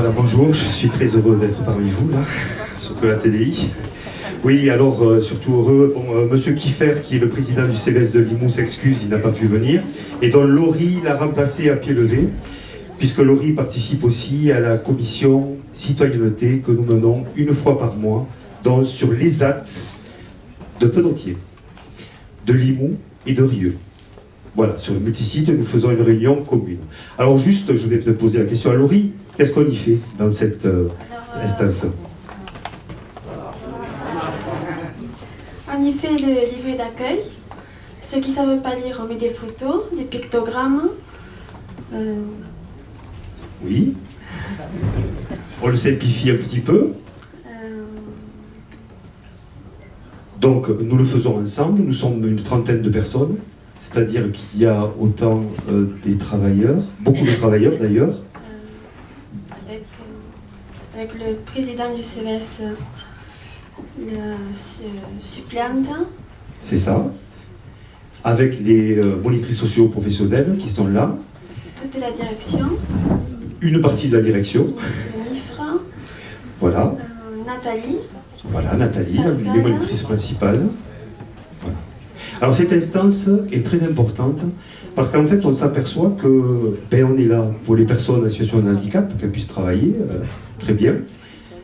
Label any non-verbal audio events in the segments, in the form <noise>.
Voilà, bonjour, je suis très heureux d'être parmi vous, là, surtout la TDI. Oui, alors, euh, surtout heureux, bon, euh, Monsieur Kiffer, qui est le président du CVS de Limoux, s'excuse, il n'a pas pu venir. Et donc, Laurie l'a remplacé à pied levé, puisque Laurie participe aussi à la commission citoyenneté que nous menons une fois par mois sur les actes de Penautier, de Limoux et de Rieux. Voilà, sur le multisite, nous faisons une réunion commune. Alors juste, je vais te poser la question à Laurie, qu'est-ce qu'on y fait dans cette euh, Alors, euh, instance On y fait le livret d'accueil. Ceux qui ne savent pas lire, on met des photos, des pictogrammes. Euh, Oui. On le simplifie un petit peu. Donc, nous le faisons ensemble. Nous sommes une trentaine de personnes. C'est-à-dire qu'il y a autant euh, des travailleurs, beaucoup de travailleurs d'ailleurs, avec le président du CVS, euh, le su- suppléante, c'est ça, avec les euh, monitrices sociaux professionnelles qui sont là, toute la direction, une partie de la direction, Mifra, voilà, euh, Nathalie. voilà, Nathalie, Pascal. les monitrices principales. Voilà. Alors cette instance est très importante parce qu'en fait on s'aperçoit que ben, on est là pour les personnes en situation de handicap, qu'elles puissent travailler euh, très bien.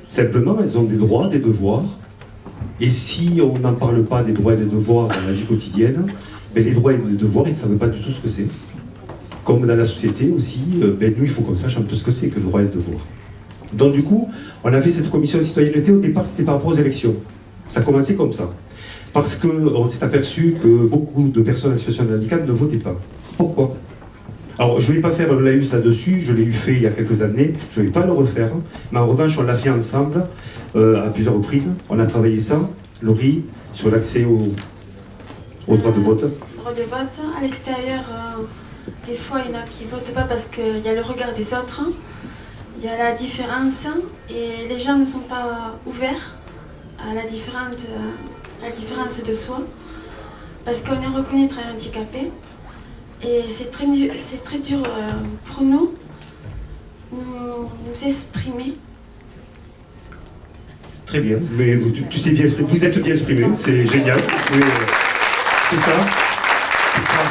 Simplement, elles ont des droits, des devoirs. Et si on n'en parle pas des droits et des devoirs dans la vie quotidienne, ben, les droits et les devoirs, ils ne savent pas du tout ce que c'est. Comme dans la société aussi, euh, ben, nous, il faut qu'on sache un peu ce que c'est que le droit et le devoir. Donc du coup, on a fait cette commission de citoyenneté, au départ c'était par rapport aux élections. Ça a commencé comme ça. Parce qu'on s'est aperçu que beaucoup de personnes en situation de handicap ne votaient pas. Pourquoi? Alors je ne vais pas faire le laïus là-dessus, je l'ai eu fait il y a quelques années, je ne vais pas le refaire. Mais en revanche, on l'a fait ensemble euh, à plusieurs reprises. On a travaillé ça, Laurie, sur l'accès au, au droit de vote. Droit de vote. À l'extérieur, euh, des fois, il y en a qui ne votent pas parce qu'il y a le regard des autres. Il y a la différence et les gens ne sont pas ouverts à la, différente, euh, à la différence de soi parce qu'on est reconnu très handicapé et c'est très, très dur euh, pour nous nous, exprimer. Très bien, mais vous, tu, sais bien vous êtes bien exprimé, c'est génial. Euh, c'est ça. C'est ça.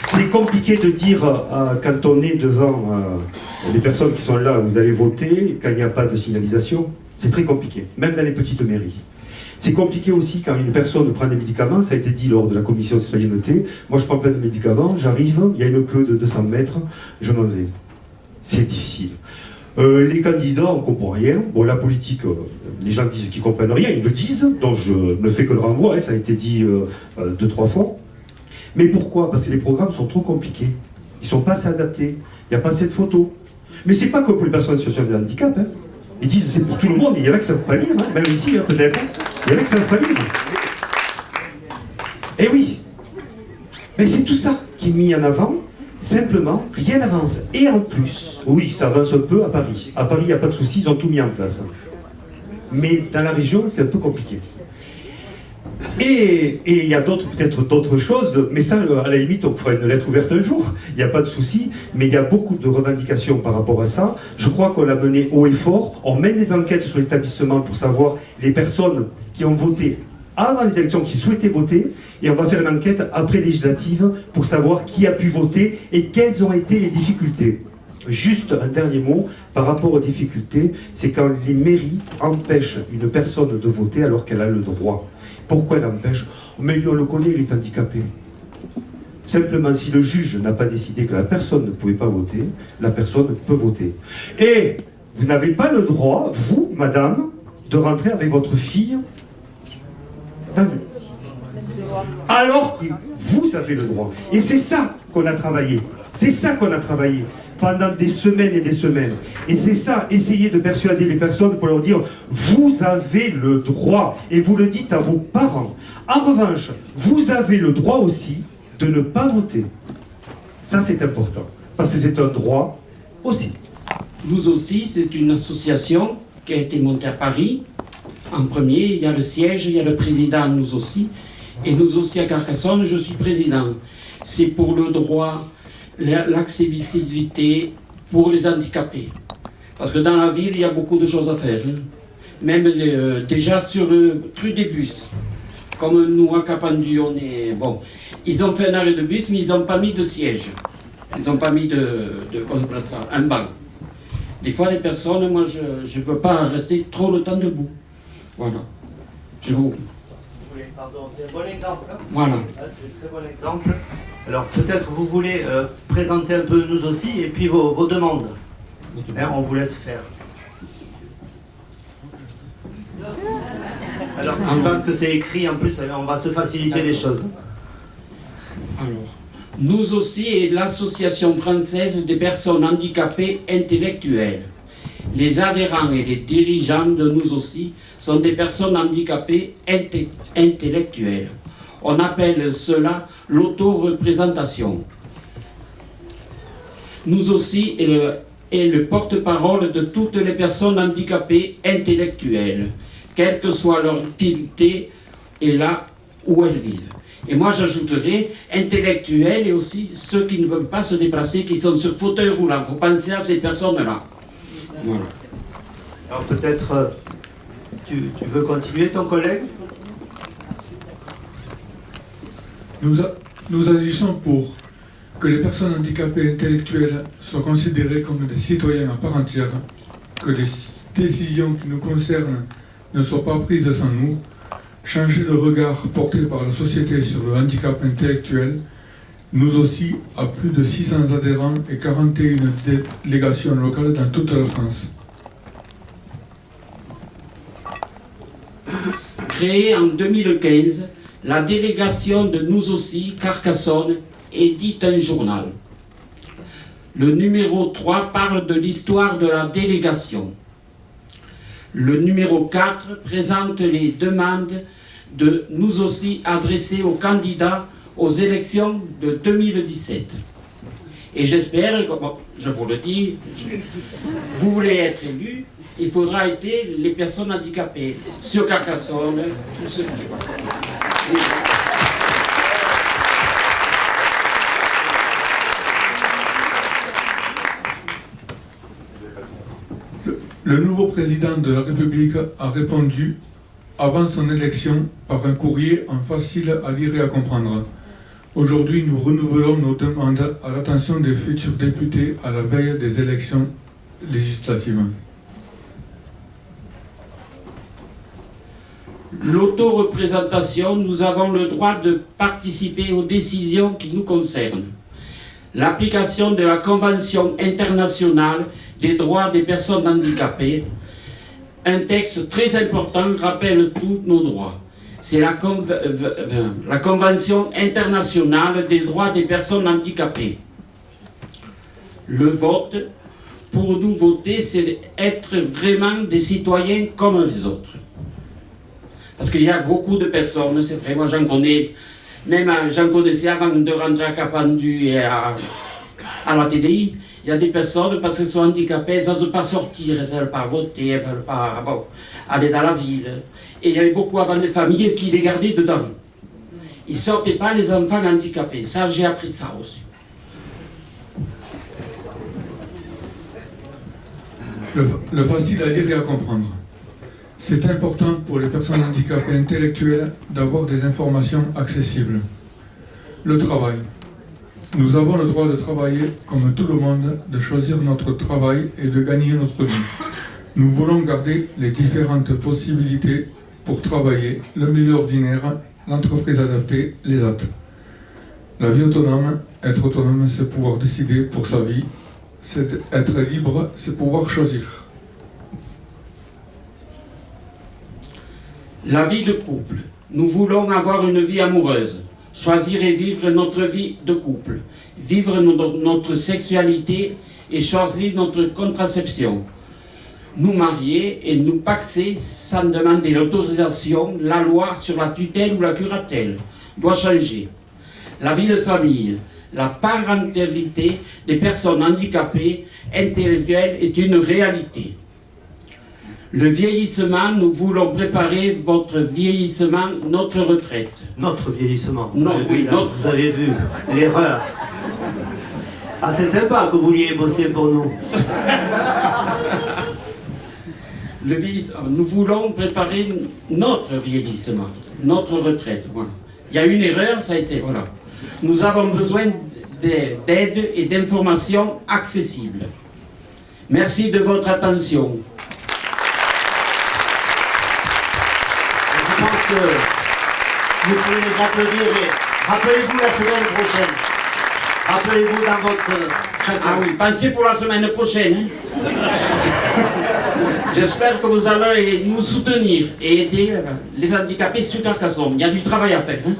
C'est compliqué de dire euh, quand on est devant euh, les personnes qui sont là, vous allez voter, quand il n'y a pas de signalisation. C'est très compliqué, même dans les petites mairies. C'est compliqué aussi quand une personne prend des médicaments, ça a été dit lors de la commission citoyenneté. Moi je prends plein de médicaments, j'arrive, il y a une queue de 200 mètres, je m'en vais. C'est difficile. Euh, les candidats, on ne comprend rien. Bon, la politique, euh, les gens disent qu'ils ne comprennent rien, ils le disent, donc je ne fais que le renvoi, hein, ça a été dit euh, deux, trois fois. Mais pourquoi? Parce que les programmes sont trop compliqués. Ils ne sont pas assez adaptés. Il n'y a pas assez de photos. Mais c'est pas que pour les personnes en situation de handicap. hein. Ils disent c'est pour tout le monde. Il y en a qui ne savent pas lire, hein, même ici hein, peut-être. Il y en a qui ne savent pas lire. Eh oui. Mais c'est tout ça qui est mis en avant. Simplement, rien n'avance. Et en plus, oui, ça avance un peu à Paris. À Paris, il n'y a pas de souci, ils ont tout mis en place. Mais dans la région, c'est un peu compliqué. Et il y a d'autres, peut-être d'autres choses, mais ça, euh, à la limite, on fera une lettre ouverte un jour, il n'y a pas de souci, mais il y a beaucoup de revendications par rapport à ça. Je crois qu'on l'a mené haut et fort. On mène des enquêtes sur l'établissement pour savoir les personnes qui ont voté avant les élections, qui souhaitaient voter, et on va faire une enquête après législative pour savoir qui a pu voter et quelles ont été les difficultés. Juste un dernier mot par rapport aux difficultés, c'est quand les mairies empêchent une personne de voter alors qu'elle a le droit. Pourquoi elle empêche Mais lui, on le connaît, il est handicapé. Simplement, si le juge n'a pas décidé que la personne ne pouvait pas voter, la personne peut voter. Et vous n'avez pas le droit, vous, madame, de rentrer avec votre fille dans alors que vous avez le droit. Et c'est ça qu'on a travaillé. C'est ça qu'on a travaillé pendant des semaines et des semaines. Et c'est ça, essayer de persuader les personnes pour leur dire, vous avez le droit, et vous le dites à vos parents. En revanche, vous avez le droit aussi de ne pas voter. Ça, c'est important, parce que c'est un droit aussi. Nous aussi, c'est une association qui a été montée à Paris. En premier, il y a le siège, il y a le président, nous aussi. Et nous aussi à Carcassonne, je suis président. C'est pour le droit, l'accessibilité pour les handicapés. Parce que dans la ville, il y a beaucoup de choses à faire. hein. Même euh, déjà sur le truc des bus. Comme nous, à Capendu, on est... Bon, ils ont fait un arrêt de bus, mais ils n'ont pas mis de siège. Ils n'ont pas mis de... de comment on ça Un banc. Des fois, les personnes, moi, je ne peux pas rester trop le temps debout. Voilà. Je vous... Pardon, c'est un bon exemple. hein. Voilà. Ah, C'est un très bon exemple. Alors peut-être vous voulez euh, présenter un peu nous aussi et puis vos, vos demandes. Hein, on vous laisse faire. Alors je pense que c'est écrit en plus, on va se faciliter les choses. Alors, nous aussi et l'Association française des personnes handicapées intellectuelles. Les adhérents et les dirigeants de nous aussi sont des personnes handicapées inte- intellectuelles. On appelle cela l'autoreprésentation. Nous aussi est le, porte-parole de toutes les personnes handicapées intellectuelles, quelle que soit leur utilité et là où elles vivent. Et moi j'ajouterais intellectuels et aussi ceux qui ne peuvent pas se déplacer, qui sont sur fauteuil roulant. Il faut penser à ces personnes-là. Alors peut-être euh, tu veux continuer ton collègue? Nous, agissons pour que les personnes handicapées intellectuelles soient considérées comme des citoyens à part entière, que les décisions qui nous concernent ne soient pas prises sans nous, changer le regard porté par la société sur le handicap intellectuel, nous aussi, à plus de 600 adhérents et 41 délégations locales dans toute la France. Créée en 2015, la délégation de Nous aussi, Carcassonne, édite un journal. Le numéro 3 parle de l'histoire de la délégation. Le numéro 4 présente les demandes de Nous aussi adressées aux candidats aux élections de 2017. Et j'espère, je vous le dis, vous voulez être élu, il faudra être les personnes handicapées, sur Carcassonne, tout ce qui. Le nouveau président de la République a répondu avant son élection par un courrier en facile à lire et à comprendre. Aujourd'hui, nous renouvelons nos demandes à l'attention des futurs députés à la veille des élections législatives. L'autoreprésentation, nous avons le droit de participer aux décisions qui nous concernent. L'application de la Convention internationale des droits des personnes handicapées, un texte très important rappelle tous nos droits. C'est la, Conve- la Convention internationale des droits des personnes handicapées. Le vote, pour nous voter, c'est être vraiment des citoyens comme les autres. Parce qu'il y a beaucoup de personnes, c'est vrai, moi j'en connais, même euh, j'en connaissais avant de rentrer à Capendu et à, la TDI, il y a des personnes, parce qu'elles sont handicapées, elles n'osent pas sortir, elles ne pas voter, elles ne veulent pas aller dans la ville. Et il y avait beaucoup avant des familles qui les gardaient dedans. Ils ne sortaient pas les enfants handicapés. Ça, j'ai appris ça aussi. Le, le facile à lire et à comprendre. C'est important pour les personnes handicapées intellectuelles d'avoir des informations accessibles. Le travail. Nous avons le droit de travailler comme tout le monde, de choisir notre travail et de gagner notre vie. Nous voulons garder les différentes possibilités pour travailler, le milieu ordinaire, l'entreprise adaptée, les AT. La vie autonome, être autonome, c'est pouvoir décider pour sa vie. C'est être libre, c'est pouvoir choisir. La vie de couple. Nous voulons avoir une vie amoureuse, choisir et vivre notre vie de couple, vivre no- notre sexualité et choisir notre contraception. Nous marier et nous paxer sans demander l'autorisation, la loi sur la tutelle ou la curatelle doit changer. La vie de famille, la parentalité des personnes handicapées intellectuelles est une réalité. Le vieillissement, nous voulons préparer votre vieillissement, notre retraite. Notre vieillissement. Non, Vous avez oui, vu, là, notre- Vous avez vu l'erreur. Ah, c'est sympa que vous vouliez bosser pour nous. Le vieillis- nous voulons préparer notre vieillissement, notre retraite. Voilà. Il y a une erreur, ça a été. Voilà. Nous avons besoin de- d'aide et d'informations accessibles. Merci de votre attention. Que vous pouvez les applaudir et rappelez-vous la semaine prochaine. Rappelez-vous dans votre chacun. Ah oui, pensez pour la semaine prochaine. hein. <laughs> J'espère que vous allez nous soutenir et aider euh, les handicapés sur Carcassonne. Il y a du travail à faire. hein.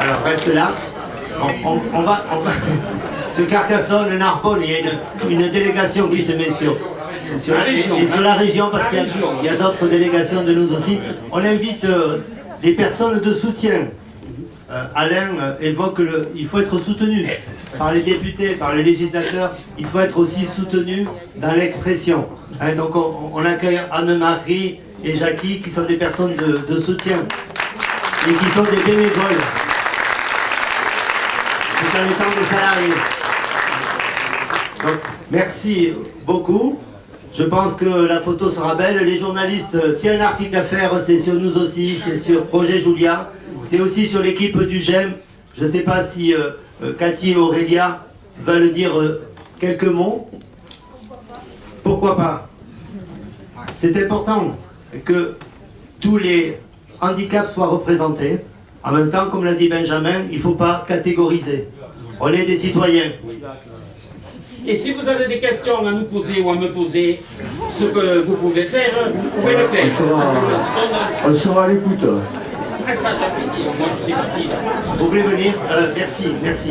Alors reste là. On, on- on va, on va. <laughs> Sur Carcassonne, Narbonne, il y a une, une délégation qui se met sur, sur La région, et sur hein. la région parce qu'il y a- a, d'autres délégations de nous aussi. On invite euh, les personnes de soutien. Euh, Alain euh, évoque le, il faut être soutenu par les députés, par les législateurs. Il faut être aussi soutenu dans l'expression. Hein, donc on, on accueille Anne-Marie et Jackie qui sont des personnes de, de soutien et qui sont des bénévoles tout en étant des salariés. Donc, merci beaucoup. Je pense que la photo sera belle. Les journalistes, euh, s'il y a un article à faire, c'est sur nous aussi, c'est sur Projet Julia, c'est aussi sur l'équipe du GEM. Je ne sais pas si euh, euh, Cathy et Aurélia veulent dire quelques mots. Pourquoi pas? C'est important que tous les handicaps soient représentés. En même temps, comme l'a dit Benjamin, il ne faut pas catégoriser. On est des citoyens. Et si vous avez des questions à nous poser ou à me poser, ce que vous pouvez faire, vous pouvez le faire. On sera, on sera à l'écoute. Vous voulez venir? Euh, Merci, merci.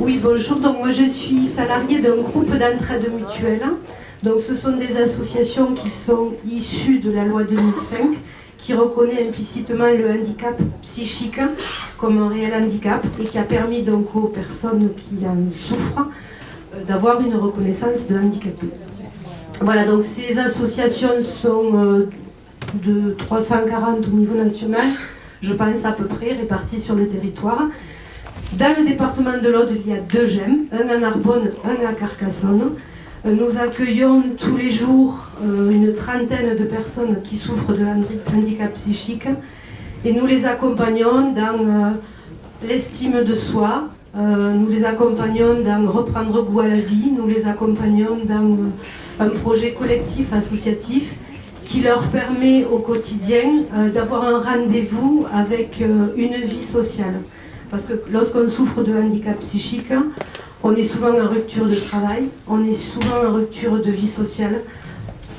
Oui, bonjour. Donc moi je suis salariée d'un groupe d'entraide mutuelle. Donc ce sont des associations qui sont issues de la loi 2005 qui reconnaît implicitement le handicap psychique comme un réel handicap et qui a permis donc aux personnes qui en souffrent euh, d'avoir une reconnaissance de handicapé. Voilà, donc ces associations sont euh, de 340 au niveau national, je pense à peu près, réparties sur le territoire. Dans le département de l'Aude, il y a deux GEM, un à Narbonne, un à Carcassonne. Nous accueillons tous les jours euh, une trentaine de personnes qui souffrent de handi- handicap psychique et nous les accompagnons dans euh, l'estime de soi, euh, nous les accompagnons dans reprendre goût à la vie, nous les accompagnons dans un projet collectif associatif qui leur permet au quotidien d'avoir un rendez-vous avec une vie sociale. Parce que lorsqu'on souffre de handicap psychique, on est souvent en rupture de travail, on est souvent en rupture de vie sociale,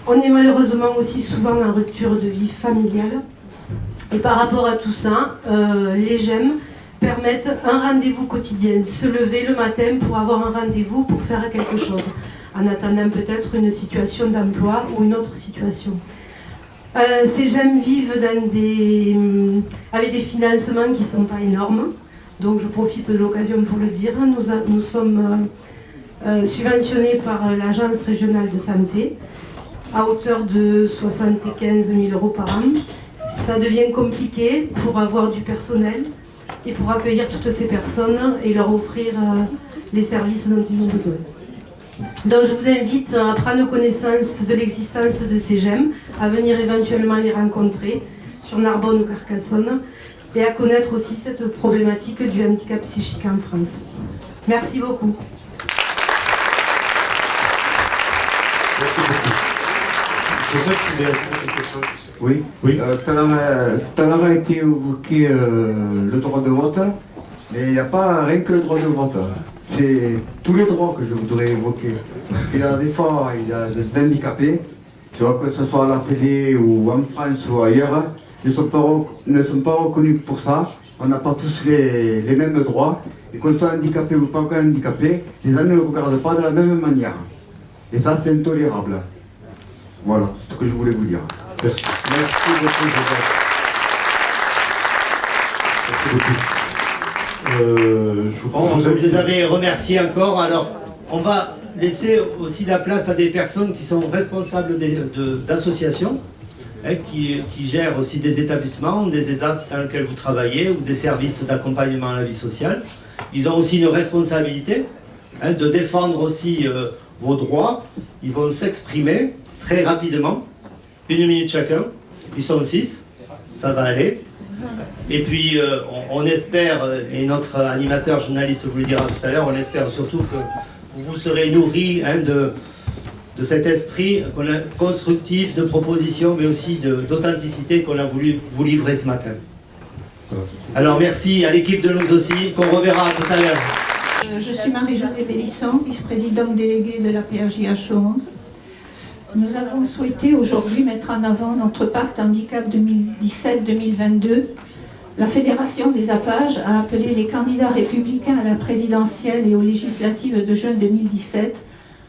on est malheureusement aussi souvent en rupture de vie familiale. Et par rapport à tout ça, euh, les GEM permettent un rendez-vous quotidien, se lever le matin pour avoir un rendez-vous pour faire quelque chose, en attendant peut-être une situation d'emploi ou une autre situation. Euh, ces GEM vivent hum, avec des financements qui ne sont pas énormes. Donc je profite de l'occasion pour le dire. Nous, a- nous sommes euh, euh, subventionnés par euh, l'Agence régionale de santé à hauteur de 75 000 euros par an. Ça devient compliqué pour avoir du personnel et pour accueillir toutes ces personnes et leur offrir les services dont ils ont besoin. Donc je vous invite à prendre connaissance de l'existence de ces GEM, à venir éventuellement les rencontrer sur Narbonne ou Carcassonne et à connaître aussi cette problématique du handicap psychique en France. Merci beaucoup. Merci beaucoup. Joseph, tu ajouter quelque chose Oui. Oui. Euh, tout à l'heure, euh, tout à l'heure a été évoqué euh, le droit de vote, mais il n'y a pas rien que le droit de vote. C'est tous les droits que je voudrais évoquer. Il y a des fois, il y a des handicapés, tu vois, que ce soit à la télé ou en France ou ailleurs, ne sont pas, ne sont pas reconnus pour ça. On n'a pas tous les, les mêmes droits. Et qu'on soit handicapé ou pas handicapé, les gens ne le regardent pas de la même manière. Et ça, c'est intolérable. Voilà, c'est ce que je voulais vous dire. Merci. Merci beaucoup, Joseph. Merci beaucoup. Euh, je vous vous les avez remerciés encore. Alors, on va laisser aussi la place à des personnes qui sont responsables d'associations. hein, qui, gèrent aussi des établissements, des États dans lesquels vous travaillez ou des services d'accompagnement à la vie sociale. Ils ont aussi une responsabilité hein, de défendre aussi euh, vos droits. Ils vont s'exprimer très rapidement, une minute chacun. Ils sont six, ça va aller. Et puis euh, on, espère, et notre animateur journaliste vous le dira tout à l'heure, on espère surtout que vous serez nourris hein, de, de cet esprit constructif, de proposition, mais aussi d'authenticité qu'on a voulu vous livrer ce matin. Alors merci à l'équipe de nous aussi, qu'on reverra tout à l'heure. Euh, Je suis Marie-Josée Bellisson, vice-présidente déléguée de la PRJH 11. Nous avons souhaité aujourd'hui mettre en avant notre pacte handicap 2017-2022. La Fédération des APAGE a appelé les candidats républicains à la présidentielle et aux législatives de juin 2017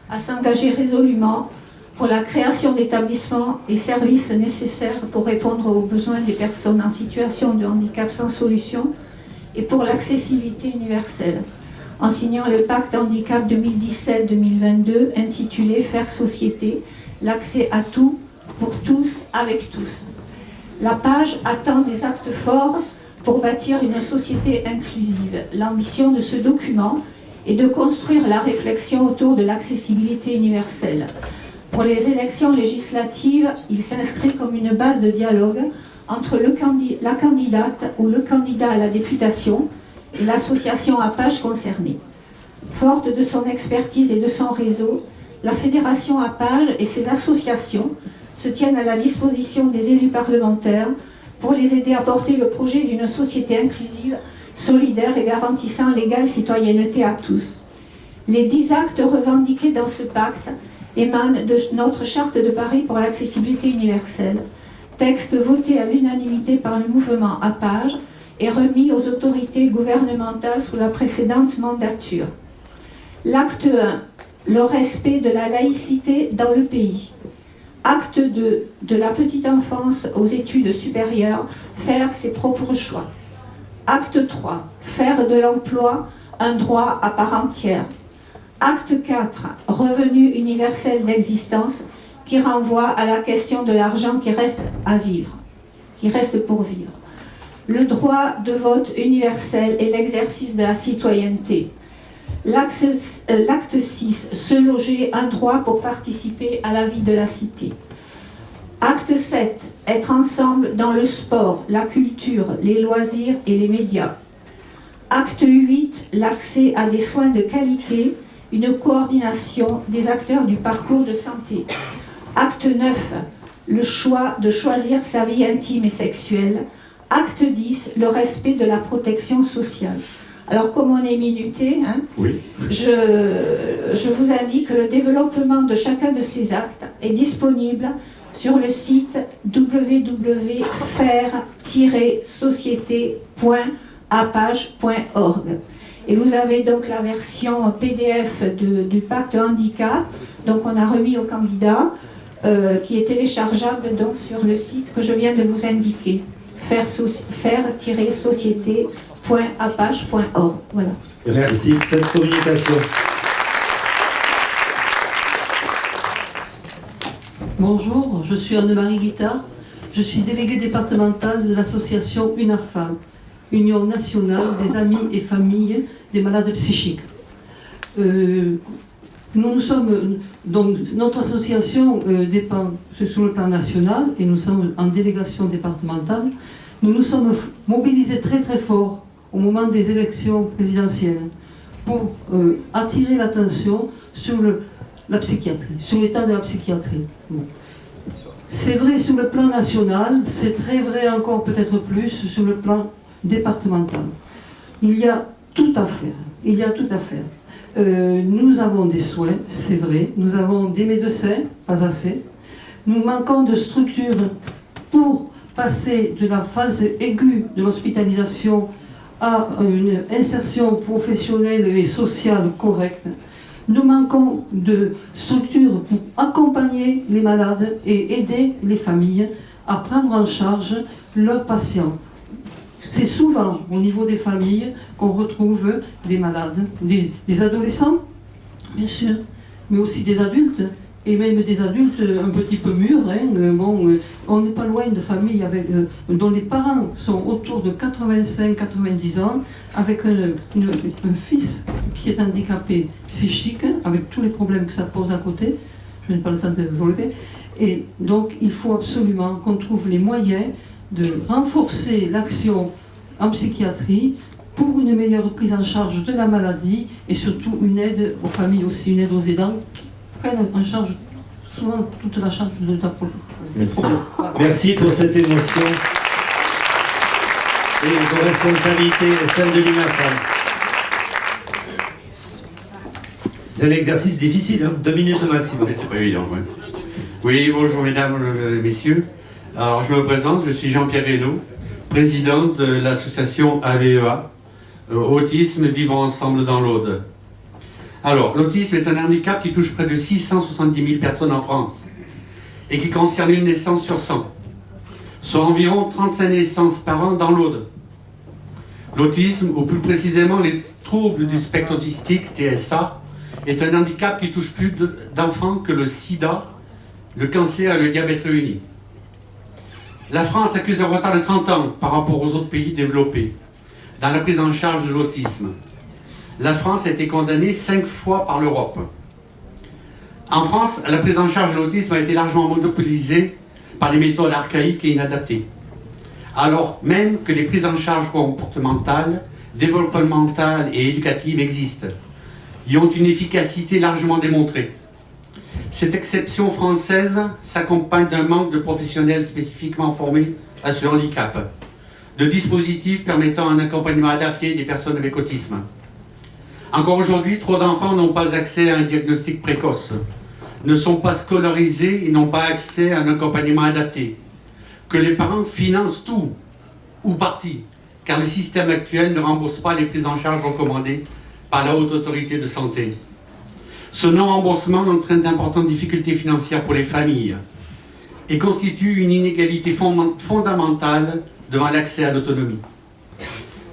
à s'engager résolument pour la création d'établissements et services nécessaires pour répondre aux besoins des personnes en situation de handicap sans solution et pour l'accessibilité universelle en signant le pacte handicap 2017-2022 intitulé Faire société, l'accès à tout, pour tous, avec tous. La page attend des actes forts pour bâtir une société inclusive. L'ambition de ce document est de construire la réflexion autour de l'accessibilité universelle. Pour les élections législatives, il s'inscrit comme une base de dialogue entre la candidate ou le candidat à la députation et l'association Apache concernée. Forte de son expertise et de son réseau, la Fédération Apage et ses associations se tiennent à la disposition des élus parlementaires pour les aider à porter le projet d'une société inclusive, solidaire et garantissant l'égale citoyenneté à tous. Les dix actes revendiqués dans ce pacte émanent de notre charte de Paris pour l'accessibilité universelle, texte voté à l'unanimité par le mouvement Apage et remis aux autorités gouvernementales sous la précédente mandature. L'acte 1, le respect de la laïcité dans le pays. Acte 2, de la petite enfance aux études supérieures, faire ses propres choix. Acte 3, faire de l'emploi un droit à part entière. Acte 4, revenu universel d'existence qui renvoie à la question de l'argent qui reste à vivre, qui reste pour vivre le droit de vote universel et l'exercice de la citoyenneté. L'acte euh, l'acte 6, se loger, un droit pour participer à la vie de la cité. Acte 7, être ensemble dans le sport, la culture, les loisirs et les médias. Acte 8, l'accès à des soins de qualité, une coordination des acteurs du parcours de santé. Acte 9, le choix de choisir sa vie intime et sexuelle. Acte 10, le respect de la protection sociale. Alors, comme on est minuté, hein, Oui. je, je vous indique que le développement de chacun de ces actes est disponible sur le site www.faire-société.apage.org. Et vous avez donc la version PDF de- du pacte handicap, donc on a remis au candidat, euh, qui est téléchargeable donc sur le site que je viens de vous indiquer, faire-société.apache.org. Voilà. Merci pour cette communication. Bonjour, je suis Anne-Marie Guittard. Je suis déléguée départementale de l'association UNAFAM, Union nationale des amis et familles des malades psychiques. Euh, nous, nous sommes, donc, notre association euh, dépend sur le plan national et nous sommes en délégation départementale. Nous nous sommes mobilisés très très fort au moment des élections présidentielles pour euh, attirer l'attention sur la psychiatrie, sur l'état de la psychiatrie. C'est vrai sur le plan national, c'est très vrai encore peut-être plus sur le plan départemental. Il y a tout à faire. Il y a tout à faire. Euh, nous avons des soins, c'est vrai. Nous avons des médecins, pas assez. Nous manquons de structures pour passer de la phase aiguë de l'hospitalisation à une insertion professionnelle et sociale correcte. Nous manquons de structures pour accompagner les malades et aider les familles à prendre en charge leurs patients. C'est souvent au niveau des familles qu'on retrouve des malades, des, adolescents, bien sûr, mais aussi des adultes et même des adultes un petit peu mûrs. Hein, bon, on n'est pas loin de familles dont les parents sont autour de 85-90 ans, avec un, fils qui est handicapé psychique, avec tous les problèmes que ça pose à côté. Je n'ai pas le temps de développer. Et donc, il faut absolument qu'on trouve les moyens de renforcer l'action en psychiatrie pour une meilleure prise en charge de la maladie et surtout une aide aux familles aussi, une aide aux aidants prennent en charge souvent toute la charge de la Merci. Merci pour cette émotion et vos responsabilités au sein de l'UNAFAM. C'est un exercice difficile, hein deux minutes au maximum. C'est pas évident, oui. Oui, bonjour mesdames, euh, messieurs. Alors je me présente, je suis Jean-Pierre Reynaud, président de l'association AVEA, e euh, Autisme Vivant Ensemble dans l'Aude. Alors, l'autisme est un handicap qui touche près de 670 000 personnes en France et qui concerne une naissance sur 100, soit environ 35 naissances par an dans l'Aude. L'autisme, ou plus précisément les troubles du spectre autistique, TSA, est un handicap qui touche plus d'enfants que le sida, le cancer et le diabète réunis. La France accuse un retard de 30 ans par rapport aux autres pays développés dans la prise en charge de l'autisme. La France a été condamnée cinq fois par l'Europe. En France, la prise en charge de l'autisme a été largement monopolisée par les méthodes archaïques et inadaptées. Alors même que les prises en charge comportementales, développementales et éducatives existent, y ont une efficacité largement démontrée. Cette exception française s'accompagne d'un manque de professionnels spécifiquement formés à ce handicap, de dispositifs permettant un accompagnement adapté des personnes avec autisme. Encore aujourd'hui, trop d'enfants n'ont pas accès à un diagnostic précoce, ne sont pas scolarisés et n'ont pas accès à un accompagnement adapté, que les parents financent tout ou partie, car le système actuel ne rembourse pas les prises en charge recommandées par la Haute Autorité de Santé. Ce non-remboursement entraîne d'importantes difficultés financières pour les familles et constitue une inégalité fondamentale devant l'accès à l'autonomie.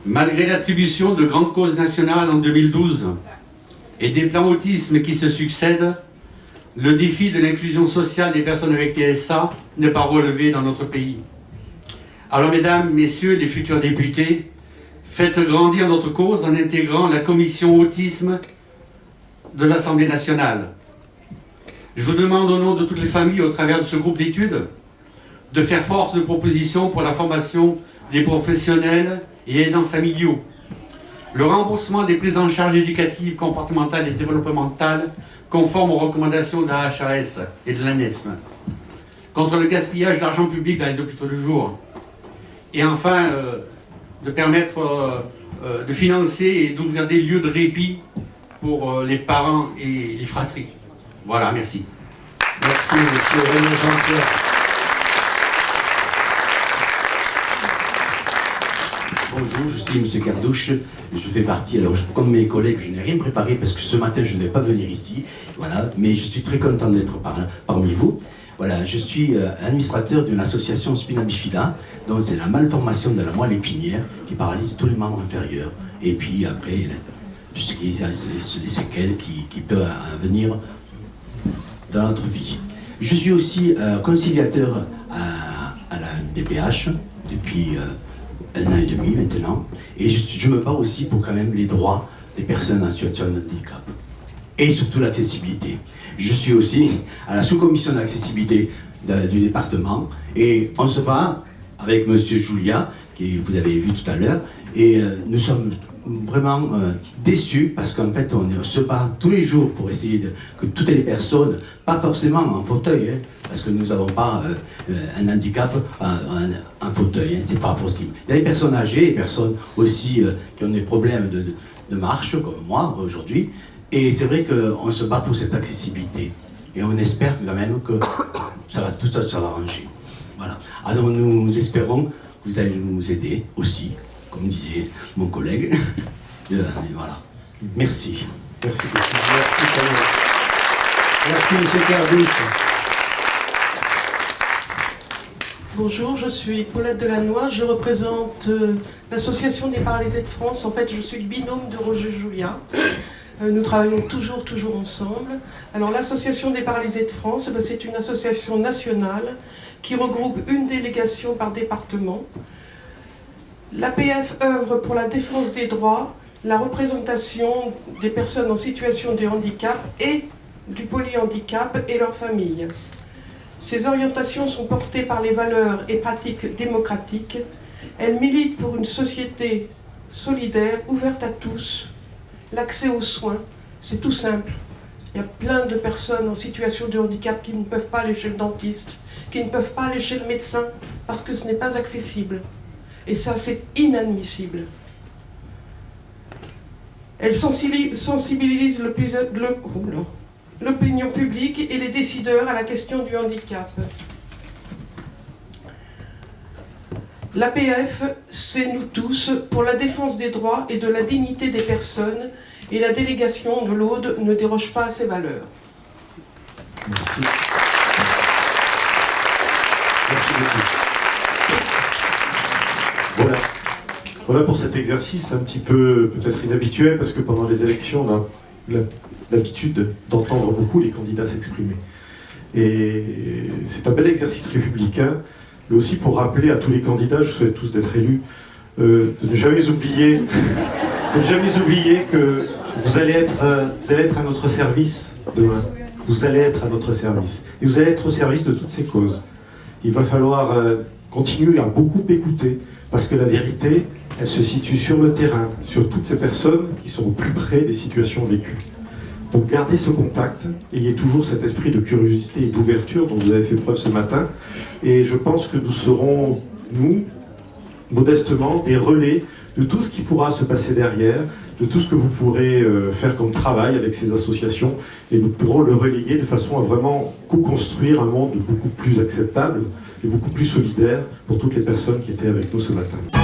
Malgré l'attribution de grandes causes nationales en 2012 et des plans autisme qui se succèdent, le défi de l'inclusion sociale des personnes avec TSA n'est pas relevé dans notre pays. Alors mesdames, messieurs les futurs députés, faites grandir notre cause en intégrant la commission autisme de l'Assemblée nationale. Je vous demande au nom de toutes les familles au travers de ce groupe d'études de faire force de proposition pour la formation des professionnels et aidants familiaux, le remboursement des prises en charge éducatives, comportementales et développementales conformes aux recommandations de la HAS et de l'ANESM, contre le gaspillage d'argent public dans les hôpitaux de jour, et enfin euh, de permettre euh, euh, de financer et d'ouvrir des lieux de répit pour les parents et les fratries. Voilà, merci. Merci, monsieur René Jean-Pierre. Bonjour, je suis monsieur Cardouche. Je fais partie, alors comme mes collègues, je n'ai rien préparé parce que ce matin je ne vais pas venir ici. Voilà, mais je suis très content d'être parmi vous. Voilà, je suis euh, administrateur d'une association spina bifida, dont c'est la malformation de la moelle épinière qui paralyse tous les membres inférieurs. Et puis après, puisqu'il y a les séquelles qui, peuvent venir dans notre vie. Je suis aussi euh, conciliateur à, la DPH depuis euh, un an et demi maintenant, et je, me bats aussi pour quand même les droits des personnes en situation de handicap, et surtout l'accessibilité. Je suis aussi à la sous-commission d'accessibilité du département, et on se bat avec M. Julia, qui vous avez vu tout à l'heure, et euh, nous sommes vraiment euh, déçu parce qu'en fait on se bat tous les jours pour essayer que toutes les personnes, pas forcément en fauteuil, hein, parce que nous n'avons pas euh, euh, un handicap en, fauteuil, hein, c'est pas possible. Il y a des personnes âgées, des personnes aussi qui ont des problèmes de, marche, comme moi aujourd'hui, et c'est vrai qu'on se bat pour cette accessibilité. Et on espère quand même que ça va, tout ça sera arrangé. Voilà. Alors nous espérons que vous allez nous aider aussi comme disait mon collègue. <laughs> voilà. Merci. Merci Merci, Merci, M. Cardouche. Bonjour, je suis Paulette Delannoy, je représente euh, l'association des paralysés de France. En fait, je suis le binôme de Roger Julien. Euh, nous travaillons toujours, toujours ensemble. Alors l'association des paralysés de France, ben, c'est une association nationale qui regroupe une délégation par département. L'APF œuvre pour la défense des droits, la représentation des personnes en situation de handicap et du polyhandicap et leurs familles. Ces orientations sont portées par les valeurs et pratiques démocratiques. Elles militent pour une société solidaire, ouverte à tous, l'accès aux soins, c'est tout simple. Il y a plein de personnes en situation de handicap qui ne peuvent pas aller chez le dentiste, qui ne peuvent pas aller chez le médecin parce que ce n'est pas accessible. Et ça, c'est inadmissible. Elle sensibilise l'opinion publique et les décideurs à la question du handicap. L'APF, c'est nous tous pour la défense des droits et de la dignité des personnes et la délégation de l'Aude ne déroge pas à ces valeurs. Merci beaucoup. Voilà. Pour cet exercice un petit peu peut-être inhabituel parce que pendant les élections, on a l'habitude d'entendre beaucoup les candidats s'exprimer. Et c'est un bel exercice républicain, mais aussi pour rappeler à tous les candidats, je souhaite tous d'être élus, euh, de ne jamais oublier, jamais oublier que vous allez, être, euh, vous allez être à notre service demain. Vous allez être à notre service. Et vous allez être au service de toutes ces causes. Il va falloir euh, continuer à beaucoup écouter, parce que la vérité, elle se situe sur le terrain, sur toutes ces personnes qui sont au plus près des situations vécues. Donc gardez ce contact, ayez toujours cet esprit de curiosité et d'ouverture dont vous avez fait preuve ce matin. Et je pense que nous serons, nous, modestement, des relais de tout ce qui pourra se passer derrière, de tout ce que vous pourrez euh, faire comme travail avec ces associations, et nous pourrons le relayer de façon à vraiment co-construire un monde beaucoup plus acceptable et beaucoup plus solidaire pour toutes les personnes qui étaient avec nous ce matin.